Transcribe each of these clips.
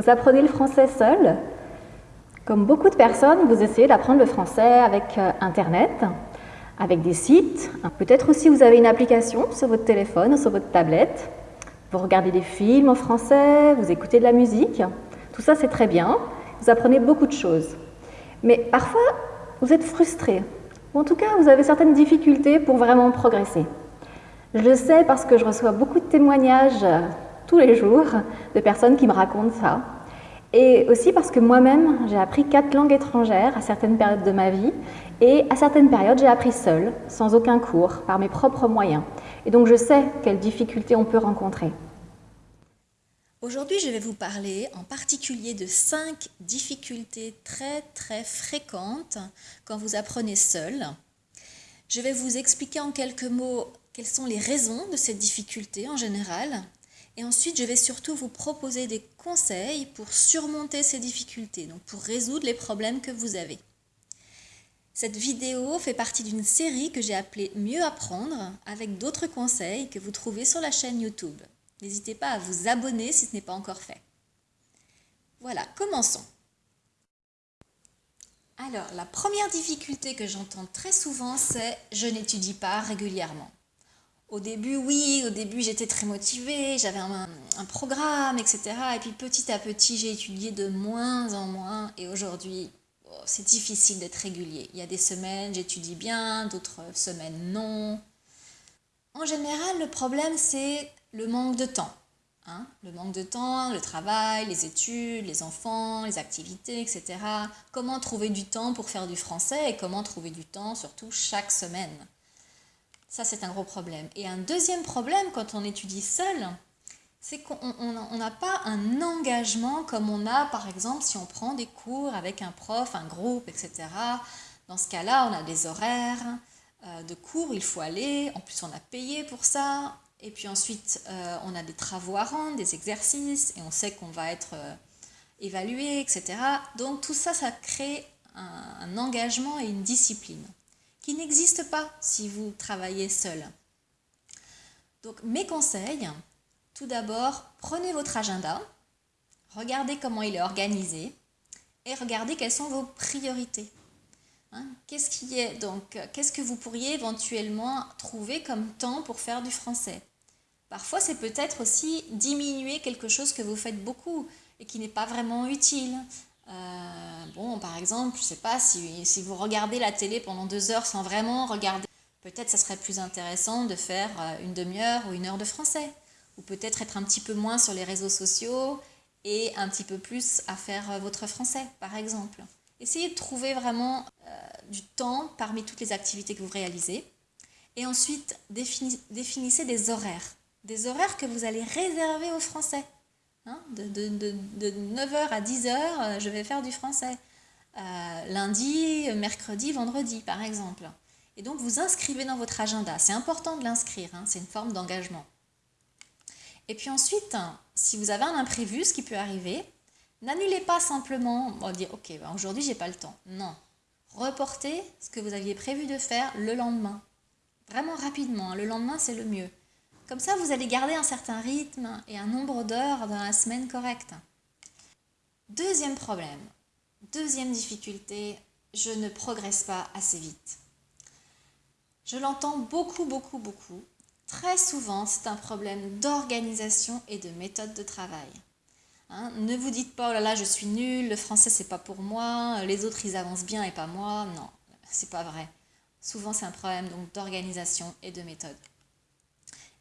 Vous apprenez le français seul Comme beaucoup de personnes, vous essayez d'apprendre le français avec euh, Internet, avec des sites. Peut-être aussi vous avez une application sur votre téléphone ou sur votre tablette. Vous regardez des films en français, vous écoutez de la musique. Tout ça, c'est très bien. Vous apprenez beaucoup de choses. Mais parfois, vous êtes frustré. Ou en tout cas, vous avez certaines difficultés pour vraiment progresser. Je le sais parce que je reçois beaucoup de témoignages tous les jours de personnes qui me racontent ça. Et aussi parce que moi-même, j'ai appris quatre langues étrangères à certaines périodes de ma vie et à certaines périodes, j'ai appris seule, sans aucun cours, par mes propres moyens. Et donc je sais quelles difficultés on peut rencontrer. Aujourd'hui, je vais vous parler en particulier de cinq difficultés très très fréquentes quand vous apprenez seul. Je vais vous expliquer en quelques mots quelles sont les raisons de ces difficultés en général. Et ensuite, je vais surtout vous proposer des conseils pour surmonter ces difficultés, donc pour résoudre les problèmes que vous avez. Cette vidéo fait partie d'une série que j'ai appelée Mieux apprendre avec d'autres conseils que vous trouvez sur la chaîne YouTube. N'hésitez pas à vous abonner si ce n'est pas encore fait. Voilà, commençons. Alors, la première difficulté que j'entends très souvent, c'est « je n'étudie pas régulièrement ». Au début, oui, au début j'étais très motivée, j'avais un, programme, etc. Et puis petit à petit, j'ai étudié de moins en moins. Et aujourd'hui, oh, c'est difficile d'être régulier. Il y a des semaines, j'étudie bien, d'autres semaines, non. En général, le problème, c'est le manque de temps. Hein. le manque de temps, le travail, les études, les enfants, les activités, etc. Comment trouver du temps pour faire du français et comment trouver du temps surtout chaque semaine? Ça, c'est un gros problème. Et un deuxième problème quand on étudie seul, c'est qu'on n'a pas un engagement comme on a par exemple si on prend des cours avec un prof, un groupe, etc. Dans ce cas-là, on a des horaires euh, de cours, il faut aller, en plus on a payé pour ça, et puis ensuite, euh, on a des travaux à rendre, des exercices, et on sait qu'on va être euh, évalué, etc. Donc tout ça, ça crée un, engagement et une discipline qui n'existe pas si vous travaillez seul. Donc mes conseils, tout d'abord, prenez votre agenda, regardez comment il est organisé, et regardez quelles sont vos priorités. Hein, qu'est-ce qui est donc Qu'est-ce que vous pourriez éventuellement trouver comme temps pour faire du français? Parfois, c'est peut-être aussi diminuer quelque chose que vous faites beaucoup et qui n'est pas vraiment utile. Euh, bon, par exemple, je ne sais pas, si, si, vous regardez la télé pendant deux heures sans vraiment regarder, peut-être ça serait plus intéressant de faire euh, une demi-heure ou une heure de français. Ou peut-être être un petit peu moins sur les réseaux sociaux et un petit peu plus à faire euh, votre français, par exemple. Essayez de trouver vraiment du temps parmi toutes les activités que vous réalisez. Et ensuite, définissez des horaires des horaires que vous allez réserver aux Français. Hein, de, 9h à 10h, euh, je vais faire du français. Euh, lundi, mercredi, vendredi, par exemple. Et donc, vous inscrivez dans votre agenda. C'est important de l'inscrire, hein, c'est une forme d'engagement. Et puis ensuite, si vous avez un imprévu, ce qui peut arriver, n'annulez pas simplement, on dire, ok, ben aujourd'hui, j'ai pas le temps. Non. Reportez ce que vous aviez prévu de faire le lendemain. Vraiment rapidement. Hein. Le lendemain, c'est le mieux. Comme ça, vous allez garder un certain rythme et un nombre d'heures dans la semaine correcte. Deuxième problème, deuxième difficulté, je ne progresse pas assez vite. Je l'entends beaucoup, beaucoup, beaucoup. Très souvent, c'est un problème d'organisation et de méthode de travail. Hein, ne vous dites pas, oh là là, je suis nul, le français, c'est pas pour moi, les autres, ils avancent bien et pas moi. Non, c'est pas vrai. Souvent, c'est un problème d'organisation et de méthode.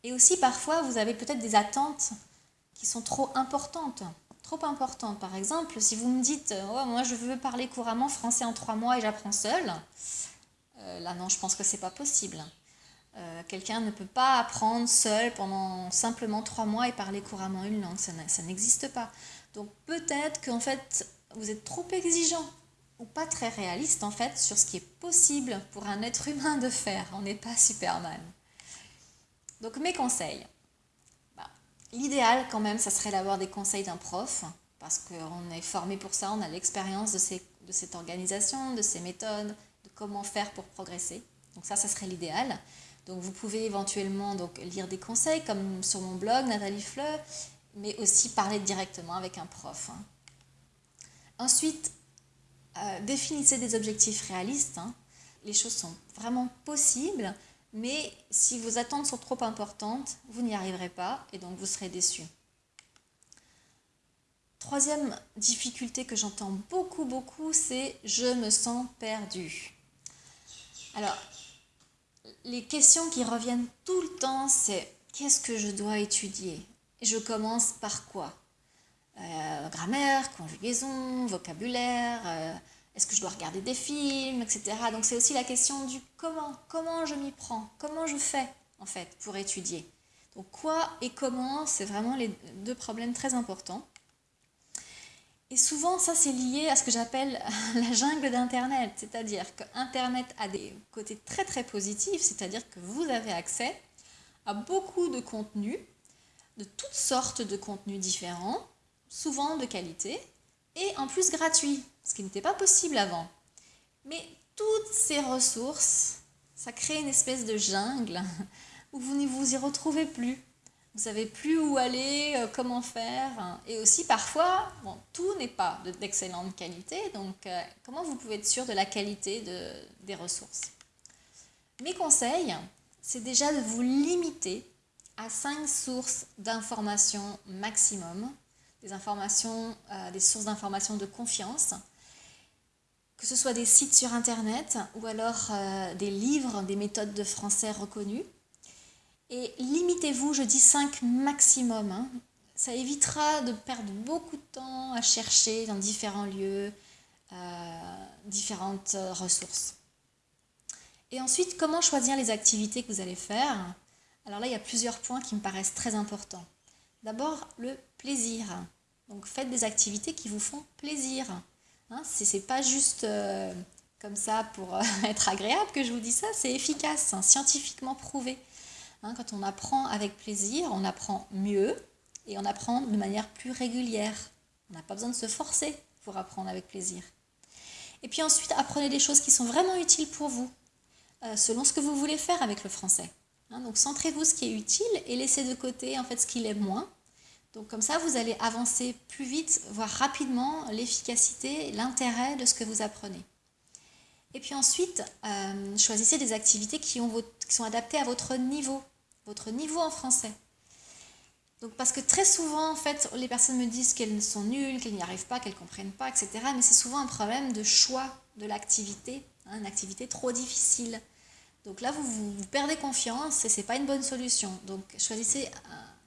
Et aussi, parfois, vous avez peut-être des attentes qui sont trop importantes. Trop importantes. Par exemple, si vous me dites oh, Moi, je veux parler couramment français en trois mois et j'apprends seul euh, là, non, je pense que c'est pas possible. Euh, quelqu'un ne peut pas apprendre seul pendant simplement trois mois et parler couramment une langue. Ça n'existe pas. Donc, peut-être qu'en fait, vous êtes trop exigeant ou pas très réaliste en fait sur ce qui est possible pour un être humain de faire. On n'est pas Superman. Donc mes conseils. Bah, l'idéal quand même, ça serait d'avoir des conseils d'un prof, parce qu'on est formé pour ça, on a l'expérience de, cette organisation, de ces méthodes, de comment faire pour progresser. Donc ça, ça serait l'idéal. Donc vous pouvez éventuellement lire des conseils comme sur mon blog Nathalie Fleu, mais aussi parler directement avec un prof. Hein. Ensuite, euh, définissez des objectifs réalistes. Hein. Les choses sont vraiment possibles, mais si vos attentes sont trop importantes, vous n'y arriverez pas et donc vous serez déçu. Troisième difficulté que j'entends beaucoup, beaucoup, c'est je me sens perdu. Alors, les questions qui reviennent tout le temps, c'est qu'est-ce que je dois étudier? Je commence par quoi? Euh, Grammaire, conjugaison, vocabulaire, euh, est-ce que je dois regarder des films, etc. Donc c'est aussi la question du comment, comment je m'y prends, comment je fais en fait pour étudier. Donc quoi et comment, c'est vraiment les deux problèmes très importants. Et souvent, ça, c'est lié à ce que j'appelle la jungle d'Internet. C'est-à-dire que Internet a des côtés très, très positifs. C'est-à-dire que vous avez accès à beaucoup de contenus, de toutes sortes de contenus différents, souvent de qualité, et en plus gratuits, ce qui n'était pas possible avant. Mais toutes ces ressources, ça crée une espèce de jungle où vous ne vous y retrouvez plus vous savez plus où aller, euh, comment faire. Et aussi parfois, tout n'est pas d'excellente qualité, donc euh, comment vous pouvez être sûr de la qualité de, des ressources? Mes conseils, c'est déjà de vous limiter à cinq sources d'informations maximum, des informations, euh, des sources d'informations de confiance, que ce soit des sites sur Internet ou alors des livres, des méthodes de français reconnues et limitez-vous, je dis 5 maximum. Hein. Ça évitera de perdre beaucoup de temps à chercher dans différents lieux, euh, différentes euh, ressources. Et ensuite, comment choisir les activités que vous allez faire? Alors là, il y a plusieurs points qui me paraissent très importants. D'abord, le plaisir. Donc faites des activités qui vous font plaisir. Hein, Ce n'est pas juste euh, comme ça pour être agréable que je vous dis ça, c'est efficace, hein, scientifiquement prouvé. Hein, quand on apprend avec plaisir, on apprend mieux et on apprend de manière plus régulière. On n'a pas besoin de se forcer pour apprendre avec plaisir. Et puis ensuite, apprenez des choses qui sont vraiment utiles pour vous, euh, selon ce que vous voulez faire avec le français. Hein, donc centrez-vous ce qui est utile et laissez de côté en fait ce qui l'est moins. Donc comme ça, vous allez avancer plus vite, voir rapidement l'efficacité, l'intérêt de ce que vous apprenez. Et puis ensuite, euh, choisissez des activités qui, ont qui sont adaptées à votre niveau, votre niveau en français. Donc parce que très souvent, en fait, les personnes me disent qu'elles sont nulles, qu'elles n'y arrivent pas, qu'elles ne comprennent pas, etc. Mais c'est souvent un problème de choix de l'activité, hein, une activité trop difficile. Donc là, vous, vous, perdez confiance et ce n'est pas une bonne solution. Donc choisissez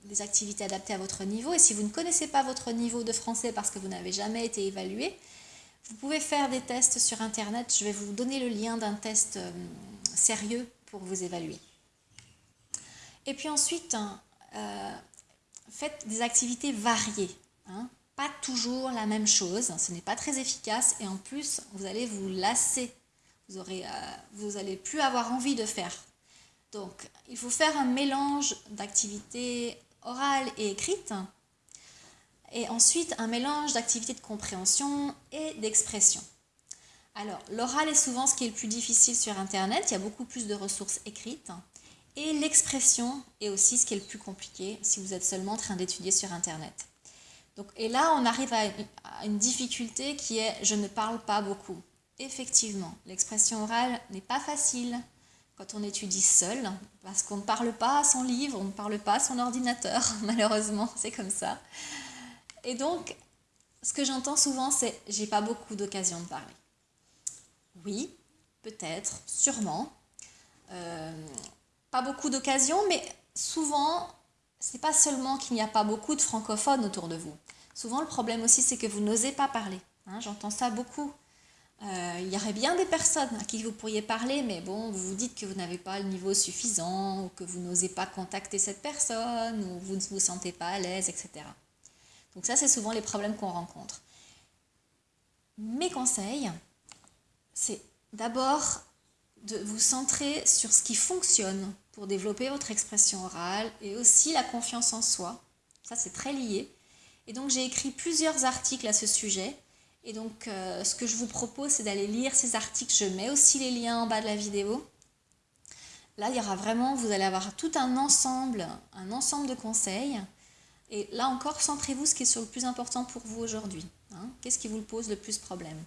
des activités adaptées à votre niveau. Et si vous ne connaissez pas votre niveau de français parce que vous n'avez jamais été évalué, vous pouvez faire des tests sur Internet. Je vais vous donner le lien d'un test euh, sérieux pour vous évaluer. Et puis ensuite, hein, euh, faites des activités variées. Hein. Pas toujours la même chose. Ce n'est pas très efficace. Et en plus, vous allez vous lasser. Vous n'allez euh, plus avoir envie de faire. Donc, il faut faire un mélange d'activités orales et écrites et ensuite un mélange d'activités de compréhension et d'expression. Alors, l'oral est souvent ce qui est le plus difficile sur Internet, il y a beaucoup plus de ressources écrites, et l'expression est aussi ce qui est le plus compliqué si vous êtes seulement en train d'étudier sur Internet. Donc, et là, on arrive à une difficulté qui est « je ne parle pas beaucoup ». Effectivement, l'expression orale n'est pas facile quand on étudie seul, parce qu'on ne parle pas à son livre, on ne parle pas à son ordinateur, malheureusement, c'est comme ça. Et donc, ce que j'entends souvent, c'est j'ai pas beaucoup d'occasions de parler. Oui, peut-être, sûrement. Euh, pas beaucoup d'occasions, mais souvent, c'est pas seulement qu'il n'y a pas beaucoup de francophones autour de vous. Souvent, le problème aussi, c'est que vous n'osez pas parler. Hein, j'entends ça beaucoup. Euh, il y aurait bien des personnes à qui vous pourriez parler, mais bon, vous vous dites que vous n'avez pas le niveau suffisant, ou que vous n'osez pas contacter cette personne, ou vous ne vous sentez pas à l'aise, etc. Donc ça, c'est souvent les problèmes qu'on rencontre. Mes conseils, c'est d'abord de vous centrer sur ce qui fonctionne pour développer votre expression orale et aussi la confiance en soi. Ça, c'est très lié. Et donc, j'ai écrit plusieurs articles à ce sujet. Et donc, euh, ce que je vous propose, c'est d'aller lire ces articles. Je mets aussi les liens en bas de la vidéo. Là, il y aura vraiment, vous allez avoir tout un ensemble, un ensemble de conseils Et là encore, centrez-vous ce qui est le plus important pour vous aujourd'hui. Hein. Qu'est-ce qui vous pose le plus problème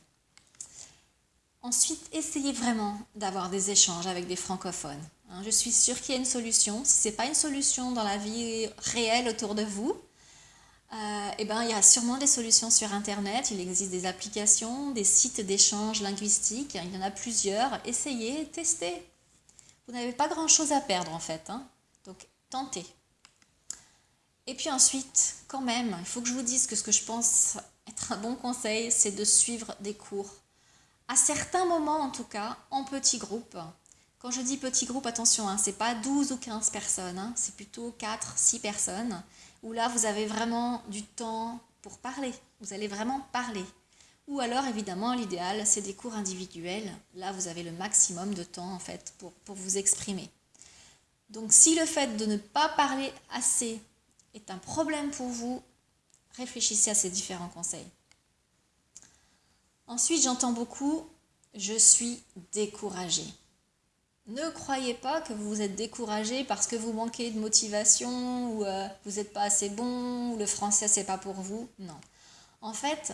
Ensuite, essayez vraiment d'avoir des échanges avec des francophones. Hein. Je suis sûre qu'il y a une solution. Si ce n'est pas une solution dans la vie réelle autour de vous, euh, eh ben, il y a sûrement des solutions sur Internet. Il existe des applications, des sites d'échange linguistique. Il y en a plusieurs. Essayez, testez. Vous n'avez pas grand-chose à perdre en fait. Hein. Donc, tentez. Et puis ensuite, quand même, il faut que je vous dise que ce que je pense être un bon conseil, c'est de suivre des cours. À certains moments, en tout cas, en petits groupes. Quand je dis petit groupe, attention, hein, c'est pas 12 ou 15 personnes, hein, c'est plutôt 4, 6 personnes, où là, vous avez vraiment du temps pour parler. Vous allez vraiment parler. Ou alors, évidemment, l'idéal, c'est des cours individuels. Là, vous avez le maximum de temps, en fait, pour, pour vous exprimer. Donc, si le fait de ne pas parler assez est un problème pour vous, réfléchissez à ces différents conseils. Ensuite, j'entends beaucoup je suis découragée. Ne croyez pas que vous êtes découragé parce que vous manquez de motivation ou euh, vous n'êtes pas assez bon ou le français c'est pas pour vous. Non. En fait,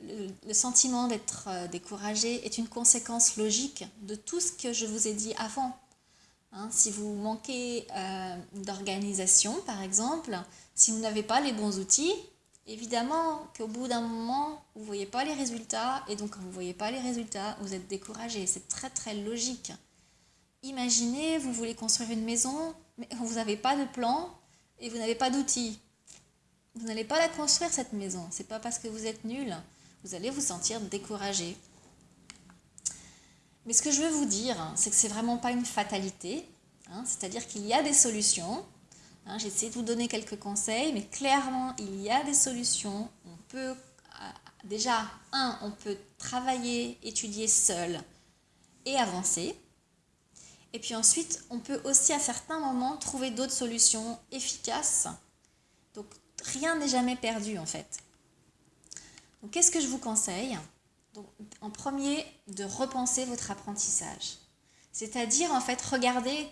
le, sentiment d'être euh, découragé est une conséquence logique de tout ce que je vous ai dit avant. Hein, si vous manquez euh, d'organisation, par exemple, si vous n'avez pas les bons outils, évidemment qu'au bout d'un moment, vous ne voyez pas les résultats, et donc quand vous ne voyez pas les résultats, vous êtes découragé. C'est très très logique. Imaginez, vous voulez construire une maison, mais vous n'avez pas de plan et vous n'avez pas d'outils. Vous n'allez pas la construire cette maison. C'est pas parce que vous êtes nul. Vous allez vous sentir découragé. Mais ce que je veux vous dire, c'est que c'est vraiment pas une fatalité. Hein, c'est-à-dire qu'il y a des solutions. Hein, J'ai essayé de vous donner quelques conseils, mais clairement, il y a des solutions. On peut, euh, déjà, un, on peut travailler, étudier seul et avancer. Et puis ensuite, on peut aussi à certains moments trouver d'autres solutions efficaces. Donc, rien n'est jamais perdu en fait. Donc, qu'est-ce que je vous conseille? Donc, en premier, de repenser votre apprentissage. C'est-à-dire, en fait, regardez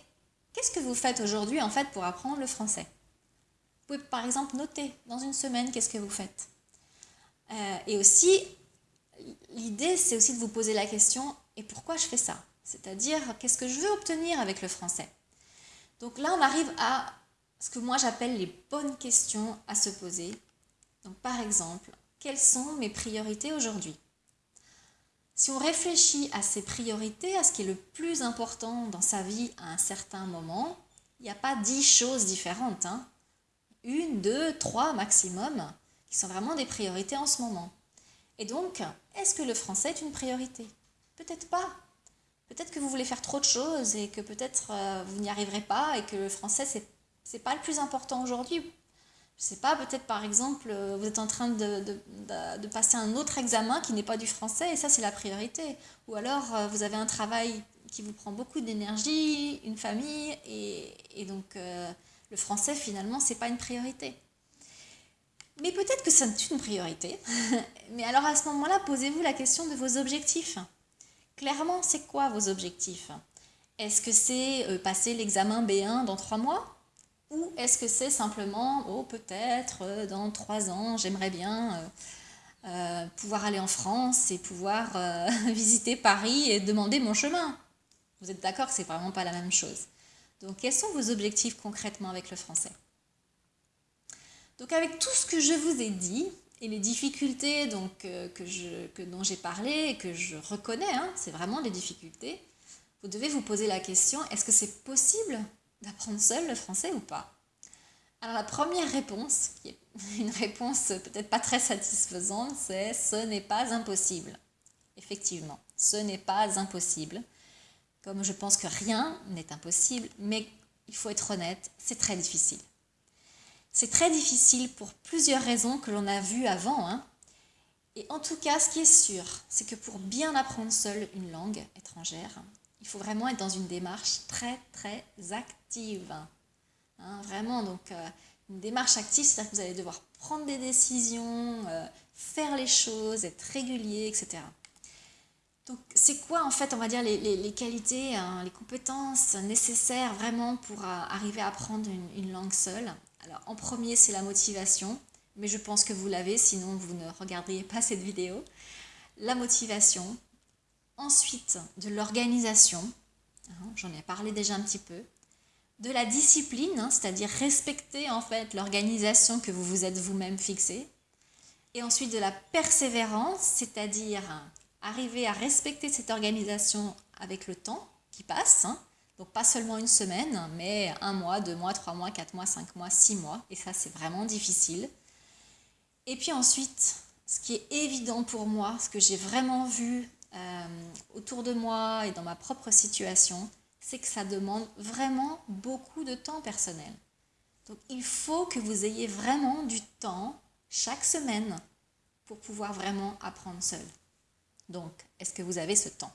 qu'est-ce que vous faites aujourd'hui, en fait, pour apprendre le français? Vous pouvez, par exemple, noter dans une semaine qu'est-ce que vous faites. Euh, et aussi, l'idée, c'est aussi de vous poser la question, et pourquoi je fais ça? C'est-à-dire, qu'est-ce que je veux obtenir avec le français? Donc là, on arrive à ce que moi j'appelle les bonnes questions à se poser. Donc, par exemple, quelles sont mes priorités aujourd'hui? Si on réfléchit à ses priorités, à ce qui est le plus important dans sa vie à un certain moment, il n'y a pas dix choses différentes. Hein. Une, deux, trois maximum, qui sont vraiment des priorités en ce moment. Et donc, est-ce que le français est une priorité? Peut-être pas. Peut-être que vous voulez faire trop de choses et que peut-être euh, vous n'y arriverez pas et que le français, c'est, n'est pas le plus important aujourd'hui je sais pas, peut-être par exemple, euh, vous êtes en train de, de, passer un autre examen qui n'est pas du français et ça c'est la priorité. Ou alors euh, vous avez un travail qui vous prend beaucoup d'énergie, une famille et, et donc le français finalement c'est pas une priorité. Mais peut-être que c'est une priorité. Mais alors à ce moment-là, posez-vous la question de vos objectifs. Clairement, c'est quoi vos objectifs? Est-ce que c'est passer l'examen B1 dans trois mois? Ou est-ce que c'est simplement, oh peut-être euh, dans trois ans, j'aimerais bien euh, euh, pouvoir aller en France et pouvoir visiter Paris et demander mon chemin? Vous êtes d'accord que c'est vraiment pas la même chose. Donc quels sont vos objectifs concrètement avec le français? Donc avec tout ce que je vous ai dit et les difficultés donc, que je, que, dont j'ai parlé et que je reconnais, hein, c'est vraiment des difficultés, vous devez vous poser la question, est-ce que c'est possible d'apprendre seul le français ou pas? Alors la première réponse, qui est une réponse peut-être pas très satisfaisante, c'est ce n'est pas impossible. Effectivement, ce n'est pas impossible. Comme je pense que rien n'est impossible, mais il faut être honnête, c'est très difficile. C'est très difficile pour plusieurs raisons que l'on a vues avant. Hein. Et en tout cas, ce qui est sûr, c'est que pour bien apprendre seul une langue étrangère, il faut vraiment être dans une démarche très très active. Hein, vraiment, donc euh, une démarche active, c'est-à-dire que vous allez devoir prendre des décisions, euh, faire les choses, être régulier, etc. Donc c'est quoi en fait, on va dire, les, qualités, hein, les compétences nécessaires vraiment pour euh, arriver à apprendre une, langue seule? Alors en premier, c'est la motivation, mais je pense que vous l'avez, sinon vous ne regarderiez pas cette vidéo. La motivation, ensuite de l'organisation, hein, j'en ai parlé déjà un petit peu, de la discipline, hein, c'est-à-dire respecter en fait l'organisation que vous vous êtes vous-même fixée, et ensuite de la persévérance, c'est-à-dire arriver à respecter cette organisation avec le temps qui passe, hein. Donc pas seulement une semaine, mais un mois, deux mois, trois mois, quatre mois, cinq mois, six mois, et ça c'est vraiment difficile. Et puis ensuite, ce qui est évident pour moi, ce que j'ai vraiment vu euh, autour de moi et dans ma propre situation, c'est que ça demande vraiment beaucoup de temps personnel. Donc il faut que vous ayez vraiment du temps chaque semaine pour pouvoir vraiment apprendre seul. Donc, est-ce que vous avez ce temps?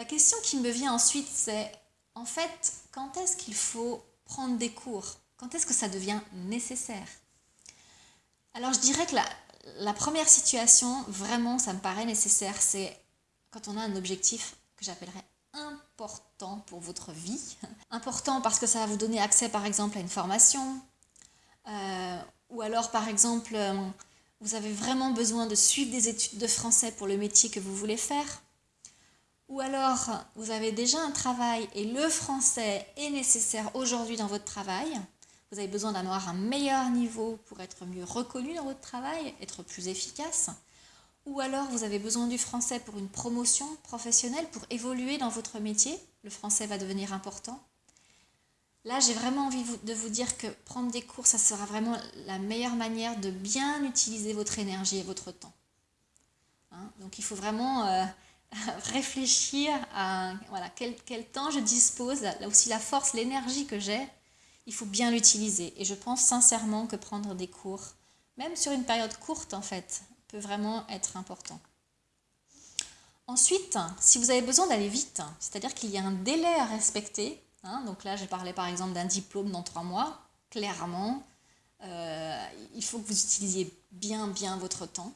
La question qui me vient ensuite, c'est en fait, quand est-ce qu'il faut prendre des cours? Quand est-ce que ça devient nécessaire? Alors, je dirais que la, première situation, vraiment, ça me paraît nécessaire, c'est quand on a un objectif que j'appellerais important pour votre vie. Important parce que ça va vous donner accès, par exemple, à une formation, euh, ou alors, par exemple, euh, vous avez vraiment besoin de suivre des études de français pour le métier que vous voulez faire. Ou alors, vous avez déjà un travail et le français est nécessaire aujourd'hui dans votre travail. Vous avez besoin d'avoir un meilleur niveau pour être mieux reconnu dans votre travail, être plus efficace. Ou alors, vous avez besoin du français pour une promotion professionnelle, pour évoluer dans votre métier. Le français va devenir important. Là, j'ai vraiment envie de vous dire que prendre des cours, ça sera vraiment la meilleure manière de bien utiliser votre énergie et votre temps. Hein, donc, il faut vraiment euh, réfléchir à voilà, quel, quel, temps je dispose, là aussi la force, l'énergie que j'ai, il faut bien l'utiliser. Et je pense sincèrement que prendre des cours, même sur une période courte en fait, peut vraiment être important. Ensuite, si vous avez besoin d'aller vite, c'est-à-dire qu'il y a un délai à respecter, Hein, donc là, j'ai parlé par exemple d'un diplôme dans trois mois. Clairement, euh, il faut que vous utilisiez bien, bien votre temps.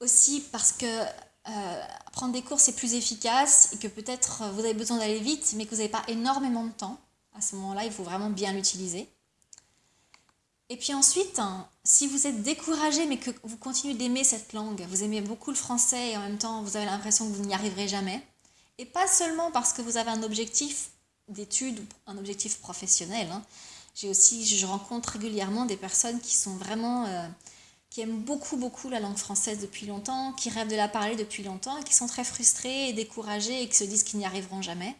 Aussi parce que euh, prendre des cours, c'est plus efficace et que peut-être vous avez besoin d'aller vite, mais que vous n'avez pas énormément de temps. À ce moment-là, il faut vraiment bien l'utiliser. Et puis ensuite, hein, si vous êtes découragé mais que vous continuez d'aimer cette langue, vous aimez beaucoup le français et en même temps vous avez l'impression que vous n'y arriverez jamais, et pas seulement parce que vous avez un objectif d'études ou un objectif professionnel. Hein. J'ai aussi, je rencontre régulièrement des personnes qui sont vraiment, euh, qui aiment beaucoup, beaucoup la langue française depuis longtemps, qui rêvent de la parler depuis longtemps qui sont très frustrées et découragées et qui se disent qu'ils n'y arriveront jamais.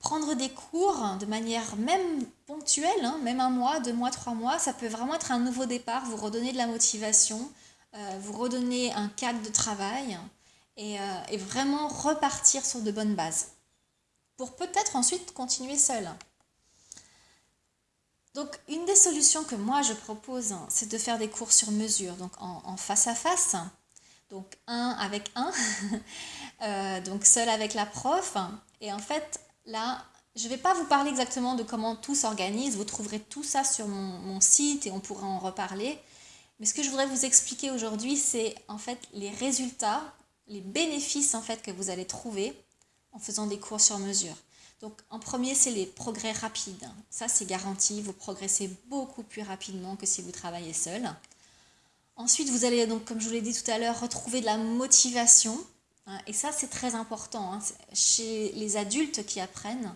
Prendre des cours de manière même ponctuelle, hein, même un mois, deux mois, trois mois, ça peut vraiment être un nouveau départ, vous redonner de la motivation, euh, vous redonner un cadre de travail euh, et vraiment repartir sur de bonnes bases pour peut-être ensuite continuer seul. Donc une des solutions que moi je propose, c'est de faire des cours sur mesure, donc en, face à face, donc un avec un, euh, donc seul avec la prof. Et en fait, là, je ne vais pas vous parler exactement de comment tout s'organise, vous trouverez tout ça sur mon, site et on pourra en reparler. Mais ce que je voudrais vous expliquer aujourd'hui, c'est en fait les résultats, les bénéfices en fait que vous allez trouver en faisant des cours sur mesure. Donc en premier, c'est les progrès rapides. Ça, c'est garanti, vous progressez beaucoup plus rapidement que si vous travaillez seul. Ensuite, vous allez donc, comme je vous l'ai dit tout à l'heure, retrouver de la motivation. Hein, et ça, c'est très important. Hein. Chez les adultes qui apprennent,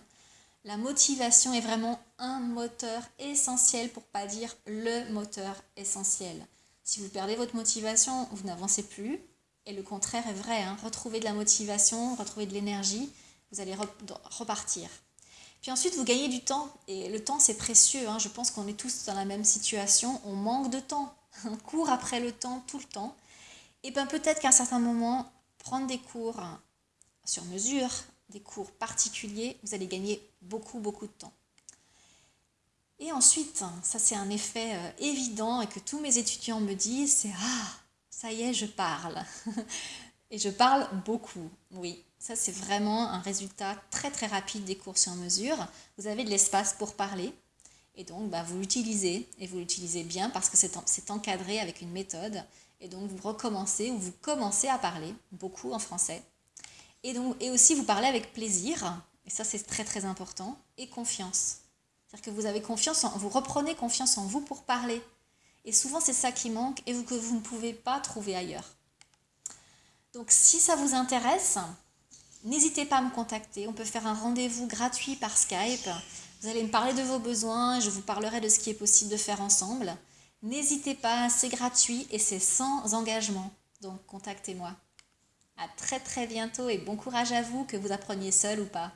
la motivation est vraiment un moteur essentiel, pour pas dire le moteur essentiel. Si vous perdez votre motivation, vous n'avancez plus. Et le contraire est vrai, hein. retrouver de la motivation, retrouver de l'énergie, vous allez repartir. Puis ensuite, vous gagnez du temps, et le temps c'est précieux, hein. je pense qu'on est tous dans la même situation, on manque de temps, on court après le temps tout le temps, et bien peut-être qu'à un certain moment, prendre des cours sur mesure, des cours particuliers, vous allez gagner beaucoup, beaucoup de temps. Et ensuite, ça c'est un effet euh, évident et que tous mes étudiants me disent, c'est « Ah, ça y est, je parle. Et je parle beaucoup, oui. Ça, c'est vraiment un résultat très très rapide des cours sur mesure. Vous avez de l'espace pour parler. Et donc, bah, vous l'utilisez, et vous l'utilisez bien parce que c'est encadré avec une méthode. Et donc, vous recommencez ou vous commencez à parler, beaucoup en français. Et, donc, et aussi, vous parlez avec plaisir, et ça, c'est très très important, et confiance. C'est-à-dire que vous avez confiance en, vous reprenez confiance en vous pour parler. Et souvent, c'est ça qui manque et que vous ne pouvez pas trouver ailleurs. Donc, si ça vous intéresse, n'hésitez pas à me contacter. On peut faire un rendez-vous gratuit par Skype. Vous allez me parler de vos besoins, je vous parlerai de ce qui est possible de faire ensemble. N'hésitez pas, c'est gratuit et c'est sans engagement. Donc, contactez-moi. À très très bientôt et bon courage à vous, que vous appreniez seul ou pas.